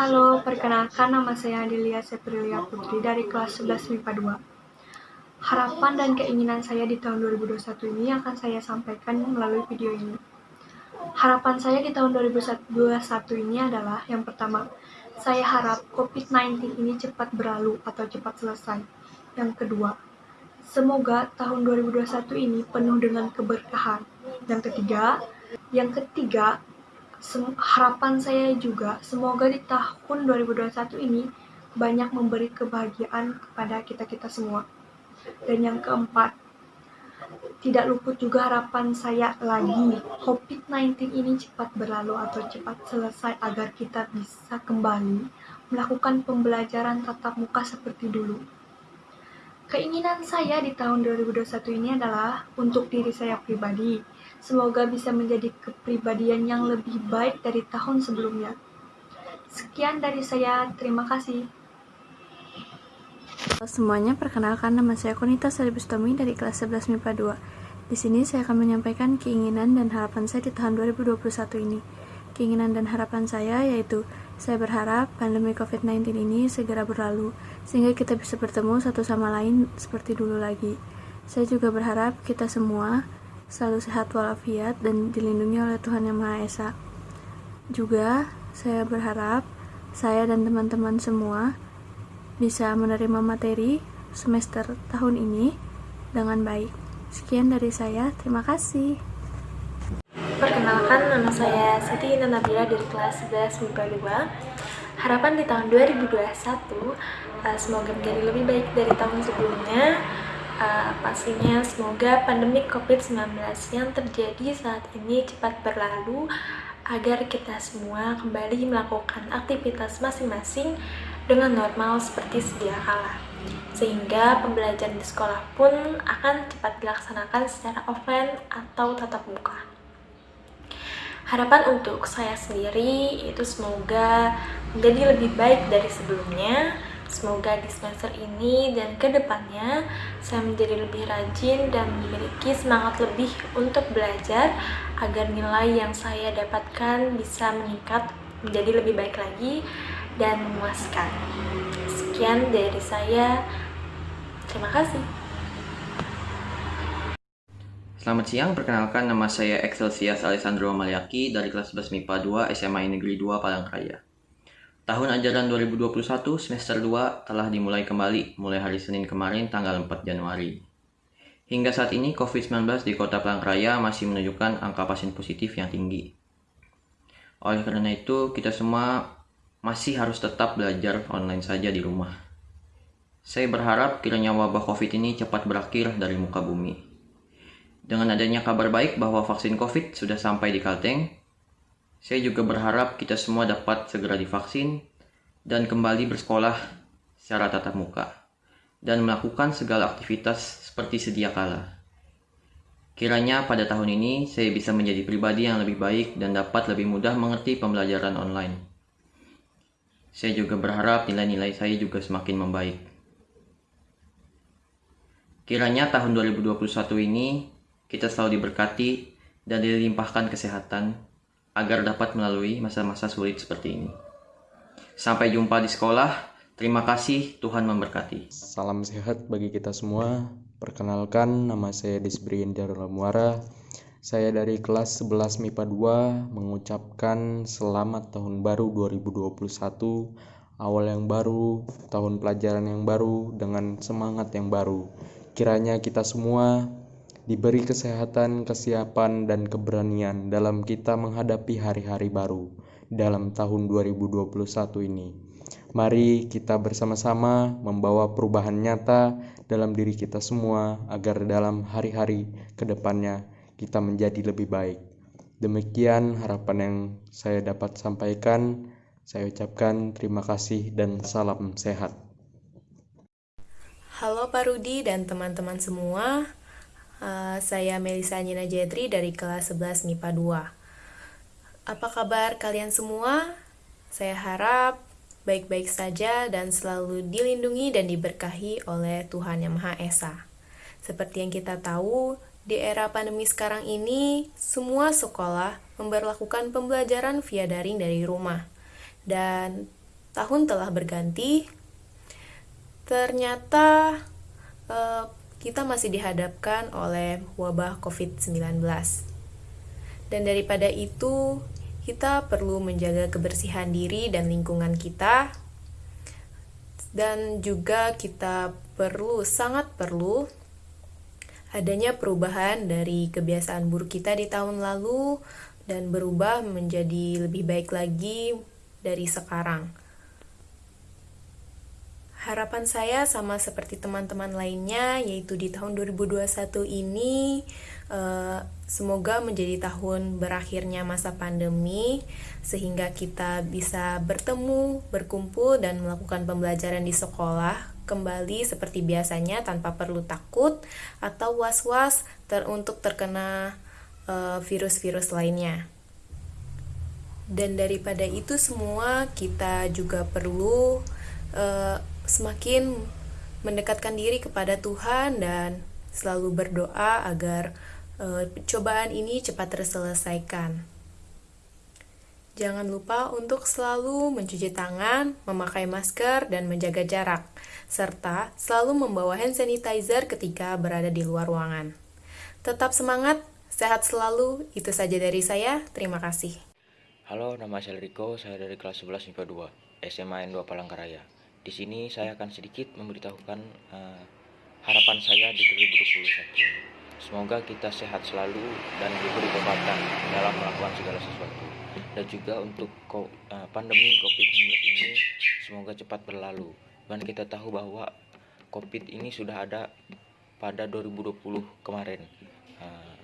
Halo, perkenalkan nama saya Adelia Seprilia Putri dari kelas 11 MIPA 2. Harapan dan keinginan saya di tahun 2021 ini akan saya sampaikan melalui video ini. Harapan saya di tahun 2021 ini adalah yang pertama, saya harap COVID-19 ini cepat berlalu atau cepat selesai. Yang kedua, semoga tahun 2021 ini penuh dengan keberkahan. Yang ketiga, yang ketiga, harapan saya juga semoga di tahun 2021 ini banyak memberi kebahagiaan kepada kita-kita semua. Dan yang keempat, tidak luput juga harapan saya lagi COVID-19 ini cepat berlalu atau cepat selesai agar kita bisa kembali melakukan pembelajaran tatap muka seperti dulu. Keinginan saya di tahun 2021 ini adalah untuk diri saya pribadi. Semoga bisa menjadi kepribadian yang lebih baik dari tahun sebelumnya. Sekian dari saya, terima kasih. Halo semuanya, perkenalkan nama saya Konita Saribustami dari kelas 11 MIPA 2. Di sini saya akan menyampaikan keinginan dan harapan saya di tahun 2021 ini. Keinginan dan harapan saya yaitu saya berharap pandemi COVID-19 ini segera berlalu, sehingga kita bisa bertemu satu sama lain seperti dulu lagi. Saya juga berharap kita semua selalu sehat walafiat dan dilindungi oleh Tuhan Yang Maha Esa. Juga, saya berharap saya dan teman-teman semua bisa menerima materi semester tahun ini dengan baik. Sekian dari saya, terima kasih. Perkenalkan, nama saya Siti Nabila dari kelas 11 MIPA 2. Harapan di tahun 2021 uh, semoga menjadi lebih baik dari tahun sebelumnya. Uh, pastinya semoga pandemi COVID-19 yang terjadi saat ini cepat berlalu agar kita semua kembali melakukan aktivitas masing-masing dengan normal seperti sedia kala sehingga pembelajaran di sekolah pun akan cepat dilaksanakan secara offline atau tatap muka. Harapan untuk saya sendiri itu semoga menjadi lebih baik dari sebelumnya. Semoga di semester ini dan ke depannya saya menjadi lebih rajin dan memiliki semangat lebih untuk belajar agar nilai yang saya dapatkan bisa meningkat menjadi lebih baik lagi dan memuaskan. Sekian dari saya. Terima kasih. Selamat siang, perkenalkan nama saya Excelsias Alessandro Maliaki dari kelas 11 MIPA 2 SMA Negeri 2 Palangkaraya. Tahun ajaran 2021 semester 2 telah dimulai kembali mulai hari Senin kemarin tanggal 4 Januari. Hingga saat ini COVID-19 di kota Palangkaraya masih menunjukkan angka pasien positif yang tinggi. Oleh karena itu, kita semua masih harus tetap belajar online saja di rumah. Saya berharap kiranya wabah COVID ini cepat berakhir dari muka bumi. Dengan adanya kabar baik bahwa vaksin COVID sudah sampai di Kalteng, saya juga berharap kita semua dapat segera divaksin dan kembali bersekolah secara tatap muka dan melakukan segala aktivitas seperti sedia kala. Kiranya pada tahun ini saya bisa menjadi pribadi yang lebih baik dan dapat lebih mudah mengerti pembelajaran online. Saya juga berharap nilai-nilai saya juga semakin membaik. Kiranya tahun 2021 ini kita selalu diberkati dan dilimpahkan kesehatan agar dapat melalui masa-masa sulit seperti ini. Sampai jumpa di sekolah. Terima kasih, Tuhan memberkati. Salam sehat bagi kita semua. Perkenalkan, nama saya Desbrian Muara. Saya dari kelas 11 MIPA 2 mengucapkan selamat tahun baru 2021, awal yang baru, tahun pelajaran yang baru, dengan semangat yang baru. Kiranya kita semua diberi kesehatan, kesiapan, dan keberanian dalam kita menghadapi hari-hari baru dalam tahun 2021 ini. Mari kita bersama-sama membawa perubahan nyata dalam diri kita semua agar dalam hari-hari ke depannya kita menjadi lebih baik. Demikian harapan yang saya dapat sampaikan. Saya ucapkan terima kasih dan salam sehat. Halo Pak Rudi dan teman-teman semua. Uh, saya Melisa Nina Jetri dari kelas 11 MIPA 2. Apa kabar kalian semua? Saya harap baik-baik saja dan selalu dilindungi dan diberkahi oleh Tuhan Yang Maha Esa. Seperti yang kita tahu, di era pandemi sekarang ini, semua sekolah memperlakukan pembelajaran via daring dari rumah. Dan tahun telah berganti, ternyata uh, kita masih dihadapkan oleh wabah COVID-19. Dan daripada itu, kita perlu menjaga kebersihan diri dan lingkungan kita, dan juga kita perlu, sangat perlu, adanya perubahan dari kebiasaan buruk kita di tahun lalu dan berubah menjadi lebih baik lagi dari sekarang. Harapan saya sama seperti teman-teman lainnya, yaitu di tahun 2021 ini, uh, semoga menjadi tahun berakhirnya masa pandemi, sehingga kita bisa bertemu, berkumpul, dan melakukan pembelajaran di sekolah kembali seperti biasanya tanpa perlu takut atau was-was ter untuk terkena eh, virus-virus uh, lainnya. Dan daripada itu semua, kita juga perlu uh, semakin mendekatkan diri kepada Tuhan dan selalu berdoa agar uh, cobaan ini cepat terselesaikan. Jangan lupa untuk selalu mencuci tangan, memakai masker, dan menjaga jarak, serta selalu membawa hand sanitizer ketika berada di luar ruangan. Tetap semangat, sehat selalu. Itu saja dari saya. Terima kasih. Halo, nama saya Riko. Saya dari kelas 11 MIPA 2, SMA N2 Palangkaraya. Di sini saya akan sedikit memberitahukan uh, harapan saya di 2021. Semoga kita sehat selalu dan diberi kekuatan dalam melakukan segala sesuatu. Dan juga untuk uh, pandemi COVID-19 ini semoga cepat berlalu. Dan kita tahu bahwa COVID ini sudah ada pada 2020 kemarin. Uh,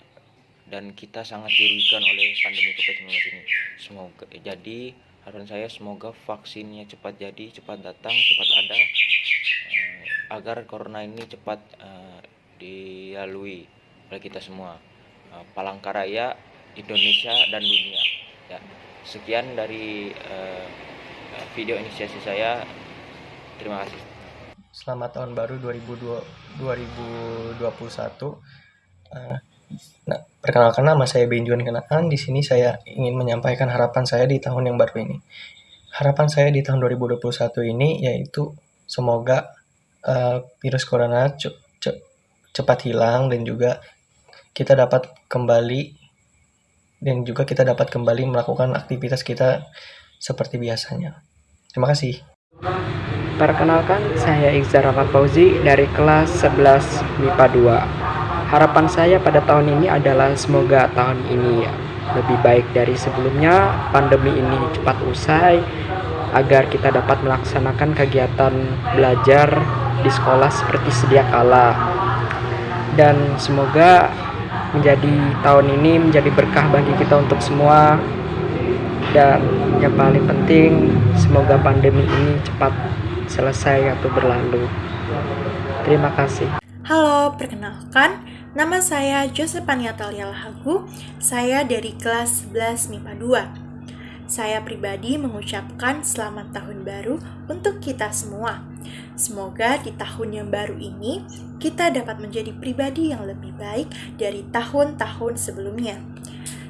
dan kita sangat dirugikan oleh pandemi COVID-19 ini. Semoga jadi harapan saya semoga vaksinnya cepat jadi cepat datang cepat ada uh, agar corona ini cepat uh, dilalui oleh kita semua. Uh, Palangkaraya Indonesia dan dunia. Ya sekian dari uh, video inisiasi saya. Terima kasih. Selamat tahun baru 2020, 2021 uh, Nah, perkenalkan nama saya Benjuan Kenaan. Di sini saya ingin menyampaikan harapan saya di tahun yang baru ini. Harapan saya di tahun 2021 ini yaitu semoga uh, virus corona ce ce cepat hilang dan juga kita dapat kembali dan juga kita dapat kembali melakukan aktivitas kita seperti biasanya. Terima kasih. Perkenalkan, saya Iqzar Rahmat Fauzi dari kelas 11 MIPA 2. Harapan saya pada tahun ini adalah semoga tahun ini lebih baik dari sebelumnya, pandemi ini cepat usai, agar kita dapat melaksanakan kegiatan belajar di sekolah seperti sedia kala. Dan semoga menjadi tahun ini menjadi berkah bagi kita untuk semua. Dan yang paling penting, semoga pandemi ini cepat selesai atau berlalu. Terima kasih. Halo, perkenalkan, nama saya Josephania Talia Lahagu, saya dari kelas 11 MIPA 2. Saya pribadi mengucapkan selamat tahun baru untuk kita semua. Semoga di tahun yang baru ini kita dapat menjadi pribadi yang lebih baik dari tahun-tahun sebelumnya.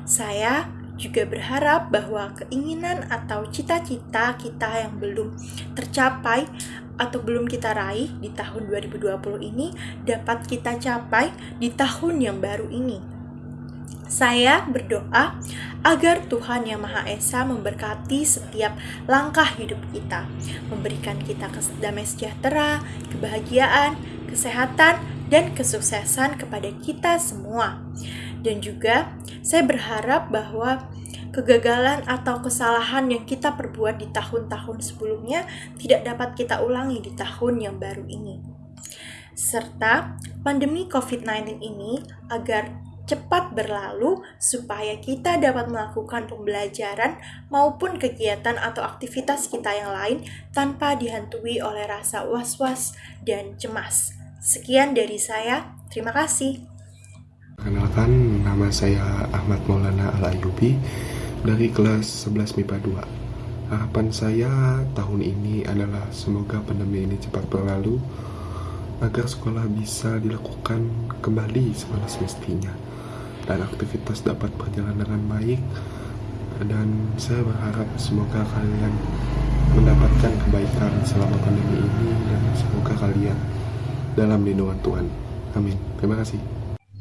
Saya juga berharap bahwa keinginan atau cita-cita kita yang belum tercapai atau belum kita raih di tahun 2020 ini dapat kita capai di tahun yang baru ini. Saya berdoa agar Tuhan Yang Maha Esa memberkati setiap langkah hidup kita, memberikan kita damai sejahtera, kebahagiaan, kesehatan, dan kesuksesan kepada kita semua. Dan juga saya berharap bahwa kegagalan atau kesalahan yang kita perbuat di tahun-tahun sebelumnya tidak dapat kita ulangi di tahun yang baru ini. Serta pandemi COVID-19 ini agar cepat berlalu supaya kita dapat melakukan pembelajaran maupun kegiatan atau aktivitas kita yang lain tanpa dihantui oleh rasa was-was dan cemas. Sekian dari saya, terima kasih. Kenalkan, nama saya Ahmad Maulana Al-Ayubi dari kelas 11 MIPA 2. Harapan saya tahun ini adalah semoga pandemi ini cepat berlalu agar sekolah bisa dilakukan kembali seperti semestinya dan aktivitas dapat berjalan dengan baik dan saya berharap semoga kalian mendapat mendapatkan kebaikan selama pandemi ini dan semoga kalian dalam lindungan Tuhan. Amin. Terima kasih.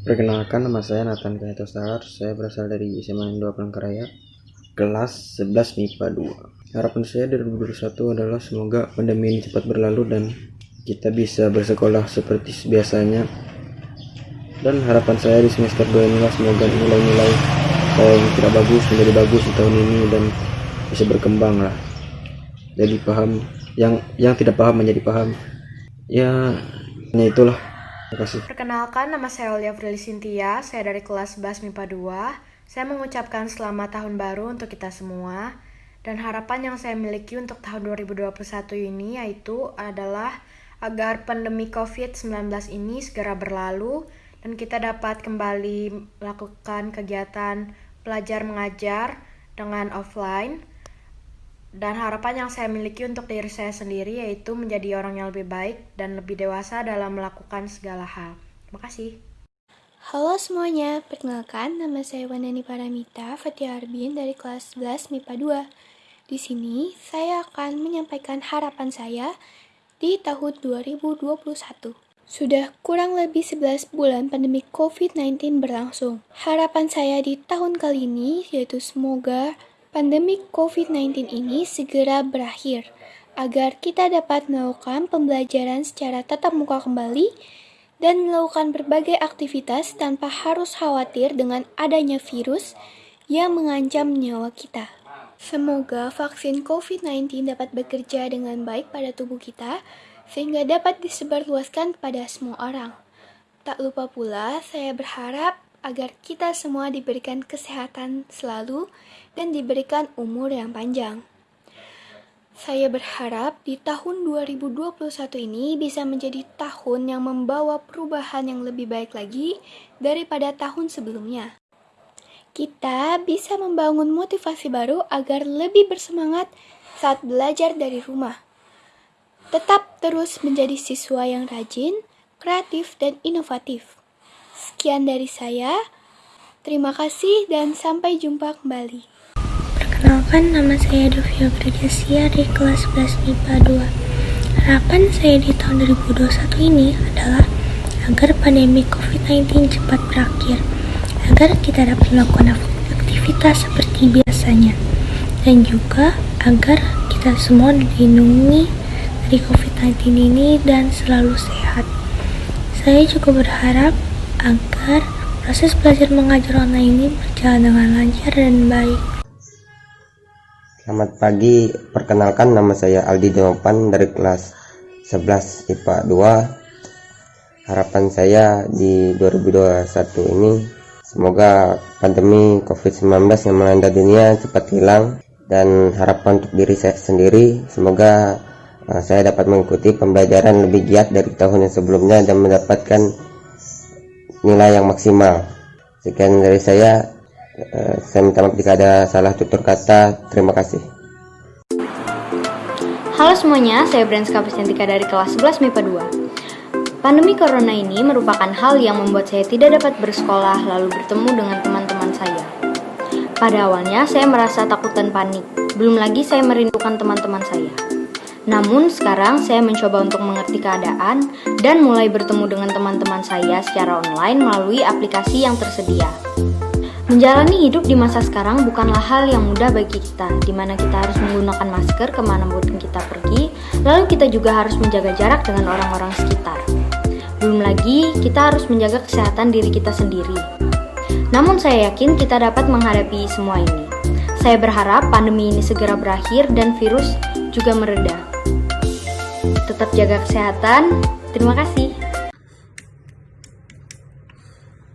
Perkenalkan nama saya Nathan Kaitosar, saya berasal dari SMA 2 Palangkaraya, kelas 11 MIPA 2. Harapan saya dari 2021 adalah semoga pandemi ini cepat berlalu dan kita bisa bersekolah seperti biasanya. Dan harapan saya di semester 2 inilah semoga nilai-nilai saya yang tidak bagus menjadi bagus di tahun ini dan bisa berkembang lah. Jadi paham yang yang tidak paham menjadi paham. Ya, hanya itulah. Perkenalkan, nama saya Olia Frili Sintia, saya dari kelas 11 MIPA 2. Saya mengucapkan selamat tahun baru untuk kita semua. Dan harapan yang saya miliki untuk tahun 2021 ini yaitu adalah agar pandemi COVID-19 ini segera berlalu dan kita dapat kembali melakukan kegiatan belajar mengajar dengan offline. Dan harapan yang saya miliki untuk diri saya sendiri yaitu menjadi orang yang lebih baik dan lebih dewasa dalam melakukan segala hal. Terima kasih. Halo semuanya, perkenalkan nama saya Wanani Paramita Fatia Arbin dari kelas 11 MIPA 2. Di sini saya akan menyampaikan harapan saya di tahun 2021. Sudah kurang lebih 11 bulan pandemi COVID-19 berlangsung. Harapan saya di tahun kali ini yaitu semoga pandemi COVID-19 ini segera berakhir agar kita dapat melakukan pembelajaran secara tatap muka kembali dan melakukan berbagai aktivitas tanpa harus khawatir dengan adanya virus yang mengancam nyawa kita. Semoga vaksin COVID-19 dapat bekerja dengan baik pada tubuh kita sehingga dapat disebarluaskan kepada semua orang. Tak lupa pula, saya berharap agar kita semua diberikan kesehatan selalu dan diberikan umur yang panjang. Saya berharap di tahun 2021 ini bisa menjadi tahun yang membawa perubahan yang lebih baik lagi daripada tahun sebelumnya. Kita bisa membangun motivasi baru agar lebih bersemangat saat belajar dari rumah. Tetap terus menjadi siswa yang rajin, kreatif, dan inovatif. Sekian dari saya. Terima kasih dan sampai jumpa kembali. Perkenalkan, nama saya Dovia Prajasia dari kelas 11 MIPA 2. Harapan saya di tahun 2021 ini adalah agar pandemi COVID-19 cepat berakhir, agar kita dapat melakukan aktivitas seperti biasanya, dan juga agar kita semua dilindungi dari COVID-19 ini dan selalu sehat. Saya juga berharap agar proses belajar mengajar online ini berjalan dengan lancar dan baik. Selamat pagi, perkenalkan nama saya Aldi Demopan dari kelas 11 IPA 2. Harapan saya di 2021 ini semoga pandemi COVID-19 yang melanda dunia cepat hilang dan harapan untuk diri saya sendiri semoga uh, saya dapat mengikuti pembelajaran lebih giat dari tahun yang sebelumnya dan mendapatkan nilai yang maksimal. Sekian dari saya. Uh, saya minta maaf jika ada salah tutur kata. Terima kasih. Halo semuanya, saya Branska Pustentika dari kelas 11 MIPA 2. Pandemi corona ini merupakan hal yang membuat saya tidak dapat bersekolah lalu bertemu dengan teman-teman saya. Pada awalnya saya merasa takut dan panik, belum lagi saya merindukan teman-teman saya. Namun sekarang saya mencoba untuk mengerti keadaan dan mulai bertemu dengan teman-teman saya secara online melalui aplikasi yang tersedia. Menjalani hidup di masa sekarang bukanlah hal yang mudah bagi kita, di mana kita harus menggunakan masker ke mana pun kita pergi, lalu kita juga harus menjaga jarak dengan orang-orang sekitar. Belum lagi, kita harus menjaga kesehatan diri kita sendiri. Namun saya yakin kita dapat menghadapi semua ini. Saya berharap pandemi ini segera berakhir dan virus juga mereda. Tetap jaga kesehatan. Terima kasih.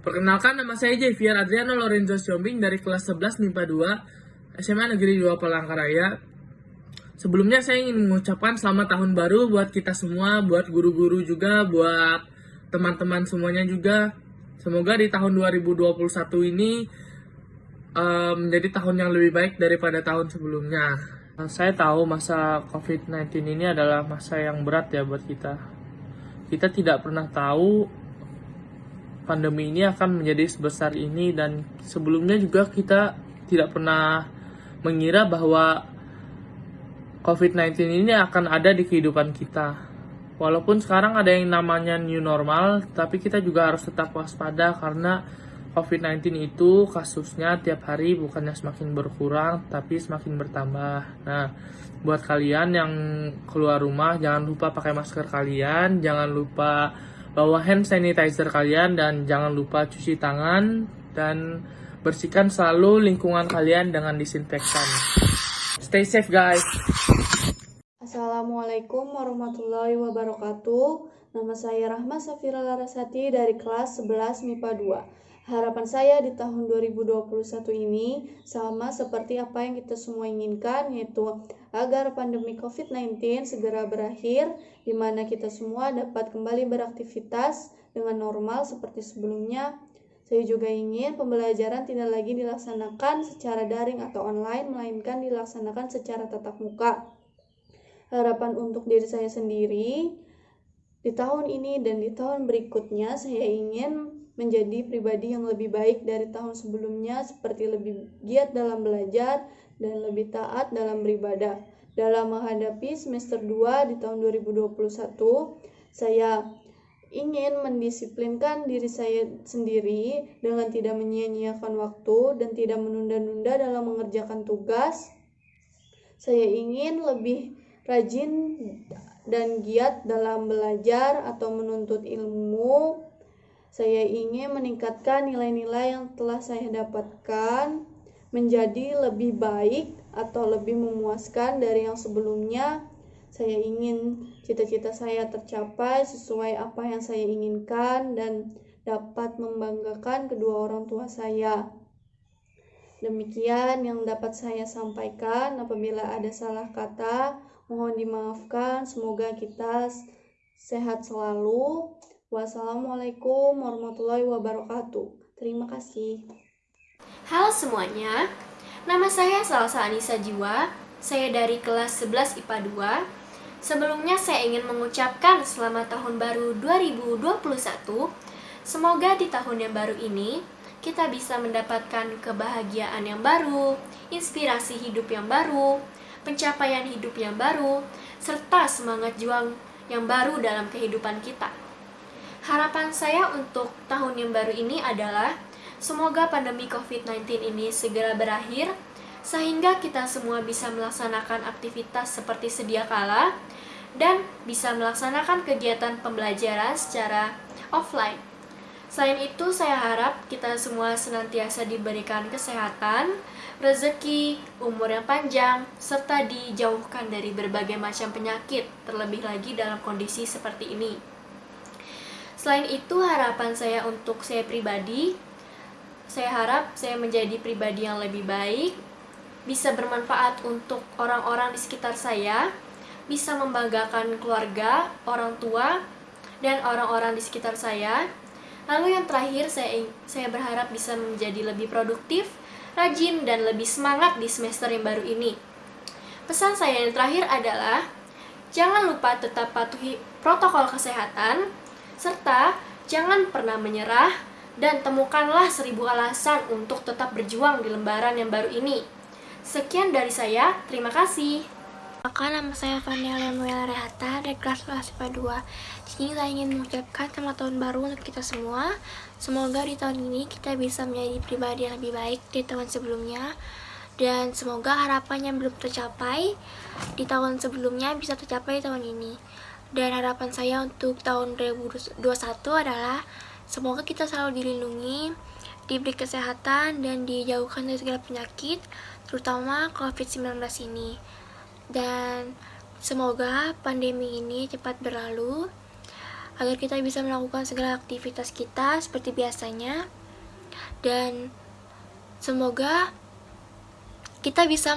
Perkenalkan nama saya Javier Adriano Lorenzo Siombing dari kelas 11 MIPA 2 SMA Negeri 2 Palangkaraya. Sebelumnya saya ingin mengucapkan selamat tahun baru buat kita semua, buat guru-guru juga, buat teman-teman semuanya juga. Semoga di tahun 2021 ini uh, menjadi tahun yang lebih baik daripada tahun sebelumnya. Saya tahu masa COVID-19 ini adalah masa yang berat ya buat kita. Kita tidak pernah tahu pandemi ini akan menjadi sebesar ini dan sebelumnya juga kita tidak pernah mengira bahwa COVID-19 ini akan ada di kehidupan kita. Walaupun sekarang ada yang namanya new normal, tapi kita juga harus tetap waspada karena COVID-19 itu kasusnya tiap hari bukannya semakin berkurang, tapi semakin bertambah. Nah, buat kalian yang keluar rumah, jangan lupa pakai masker kalian, jangan lupa bawa hand sanitizer kalian, dan jangan lupa cuci tangan, dan bersihkan selalu lingkungan kalian dengan disinfektan. Stay safe guys! Assalamualaikum warahmatullahi wabarakatuh. Nama saya Rahma Safira Larasati dari kelas 11 MIPA 2. Harapan saya di tahun 2021 ini sama seperti apa yang kita semua inginkan yaitu agar pandemi COVID-19 segera berakhir di mana kita semua dapat kembali beraktivitas dengan normal seperti sebelumnya. Saya juga ingin pembelajaran tidak lagi dilaksanakan secara daring atau online melainkan dilaksanakan secara tatap muka harapan untuk diri saya sendiri di tahun ini dan di tahun berikutnya saya ingin menjadi pribadi yang lebih baik dari tahun sebelumnya seperti lebih giat dalam belajar dan lebih taat dalam beribadah. Dalam menghadapi semester 2 di tahun 2021, saya ingin mendisiplinkan diri saya sendiri dengan tidak menyia-nyiakan waktu dan tidak menunda-nunda dalam mengerjakan tugas. Saya ingin lebih rajin dan giat dalam belajar atau menuntut ilmu. Saya ingin meningkatkan nilai-nilai yang telah saya dapatkan menjadi lebih baik atau lebih memuaskan dari yang sebelumnya. Saya ingin cita-cita saya tercapai sesuai apa yang saya inginkan dan dapat membanggakan kedua orang tua saya. Demikian yang dapat saya sampaikan. Apabila ada salah kata, mohon dimaafkan. Semoga kita sehat selalu. Wassalamualaikum warahmatullahi wabarakatuh. Terima kasih. Halo semuanya, nama saya Salsa Anissa Jiwa. Saya dari kelas 11 IPA 2. Sebelumnya saya ingin mengucapkan selamat tahun baru 2021. Semoga di tahun yang baru ini kita bisa mendapatkan kebahagiaan yang baru, inspirasi hidup yang baru, pencapaian hidup yang baru, serta semangat juang yang baru dalam kehidupan kita. Harapan saya untuk tahun yang baru ini adalah semoga pandemi COVID-19 ini segera berakhir sehingga kita semua bisa melaksanakan aktivitas seperti sedia kala dan bisa melaksanakan kegiatan pembelajaran secara offline Selain itu, saya harap kita semua senantiasa diberikan kesehatan, rezeki, umur yang panjang, serta dijauhkan dari berbagai macam penyakit, terlebih lagi dalam kondisi seperti ini. Selain itu, harapan saya untuk saya pribadi, saya harap saya menjadi pribadi yang lebih baik, bisa bermanfaat untuk orang-orang di sekitar saya, bisa membanggakan keluarga, orang tua, dan orang-orang di sekitar saya, Lalu yang terakhir saya saya berharap bisa menjadi lebih produktif, rajin dan lebih semangat di semester yang baru ini. Pesan saya yang terakhir adalah jangan lupa tetap patuhi protokol kesehatan serta jangan pernah menyerah dan temukanlah seribu alasan untuk tetap berjuang di lembaran yang baru ini. Sekian dari saya, terima kasih. Maka nama saya Fania Lemuela Rehata dari kelas IPA 2. Di sini saya ingin mengucapkan selamat tahun baru untuk kita semua. Semoga di tahun ini kita bisa menjadi pribadi yang lebih baik di tahun sebelumnya. Dan semoga harapan yang belum tercapai di tahun sebelumnya bisa tercapai di tahun ini. Dan harapan saya untuk tahun 2021 adalah semoga kita selalu dilindungi, diberi kesehatan, dan dijauhkan dari segala penyakit, terutama COVID-19 ini. Dan semoga pandemi ini cepat berlalu agar kita bisa melakukan segala aktivitas kita seperti biasanya. Dan semoga kita bisa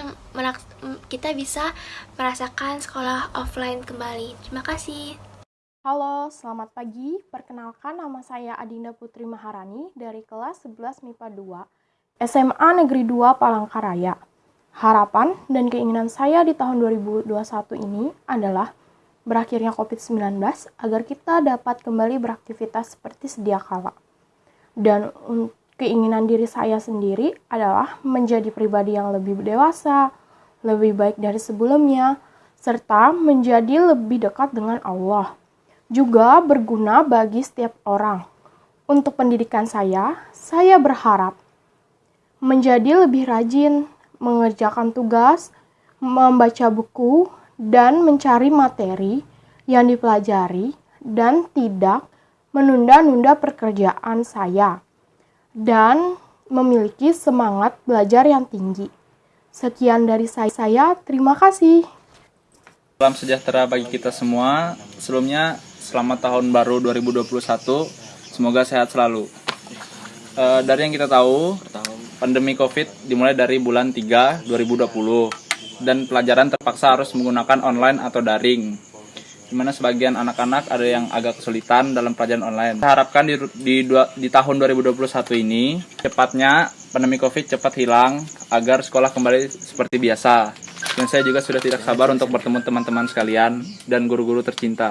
kita bisa merasakan sekolah offline kembali. Terima kasih. Halo, selamat pagi. Perkenalkan nama saya Adinda Putri Maharani dari kelas 11 MIPA 2 SMA Negeri 2 Palangkaraya. Harapan dan keinginan saya di tahun 2021 ini adalah berakhirnya COVID-19 agar kita dapat kembali beraktivitas seperti sedia kala. Dan keinginan diri saya sendiri adalah menjadi pribadi yang lebih dewasa, lebih baik dari sebelumnya, serta menjadi lebih dekat dengan Allah. Juga berguna bagi setiap orang. Untuk pendidikan saya, saya berharap menjadi lebih rajin, mengerjakan tugas, membaca buku, dan mencari materi yang dipelajari, dan tidak menunda-nunda pekerjaan saya, dan memiliki semangat belajar yang tinggi. Sekian dari saya, terima kasih. Salam sejahtera bagi kita semua. Sebelumnya, selamat tahun baru 2021. Semoga sehat selalu. E, dari yang kita tahu, pandemi COVID dimulai dari bulan 3 2020 dan pelajaran terpaksa harus menggunakan online atau daring. Di mana sebagian anak-anak ada yang agak kesulitan dalam pelajaran online. Kita harapkan di, di, di tahun 2021 ini cepatnya pandemi COVID cepat hilang agar sekolah kembali seperti biasa. Dan saya juga sudah tidak sabar untuk bertemu teman-teman sekalian dan guru-guru tercinta.